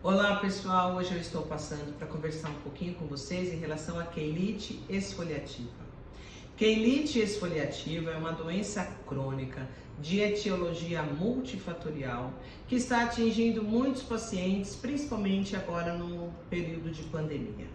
Olá pessoal, hoje eu estou passando para conversar um pouquinho com vocês em relação à queilite esfoliativa. Queilite esfoliativa é uma doença crônica de etiologia multifatorial que está atingindo muitos pacientes, principalmente agora no período de pandemia.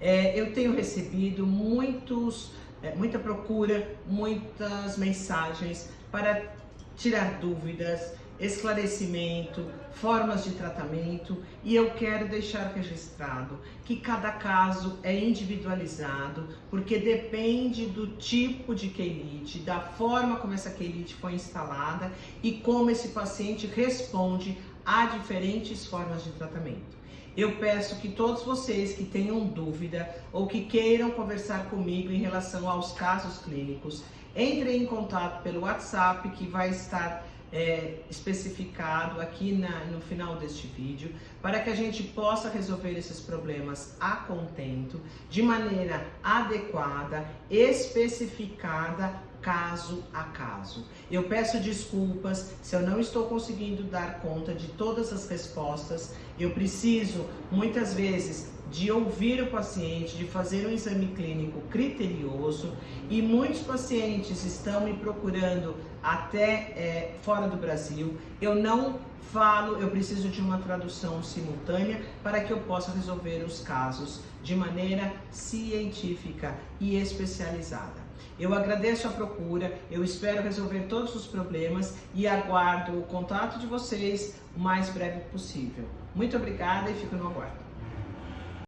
É, eu tenho recebido muitos, é, muita procura, muitas mensagens para tirar dúvidas, esclarecimento, formas de tratamento e eu quero deixar registrado que cada caso é individualizado porque depende do tipo de quelite, da forma como essa quelite foi instalada e como esse paciente responde a diferentes formas de tratamento. Eu peço que todos vocês que tenham dúvida ou que queiram conversar comigo em relação aos casos clínicos, entrem em contato pelo WhatsApp que vai estar é, especificado aqui na, no final deste vídeo para que a gente possa resolver esses problemas a contento, de maneira adequada, especificada, caso a caso. Eu peço desculpas se eu não estou conseguindo dar conta de todas as respostas. Eu preciso, muitas vezes, de ouvir o paciente, de fazer um exame clínico criterioso e muitos pacientes estão me procurando até é, fora do Brasil. Eu não falo, eu preciso de uma tradução simultânea para que eu possa resolver os casos de maneira científica e especializada. Eu agradeço a procura, eu espero resolver todos os problemas e aguardo o contato de vocês o mais breve possível. Muito obrigada e fico no aguardo.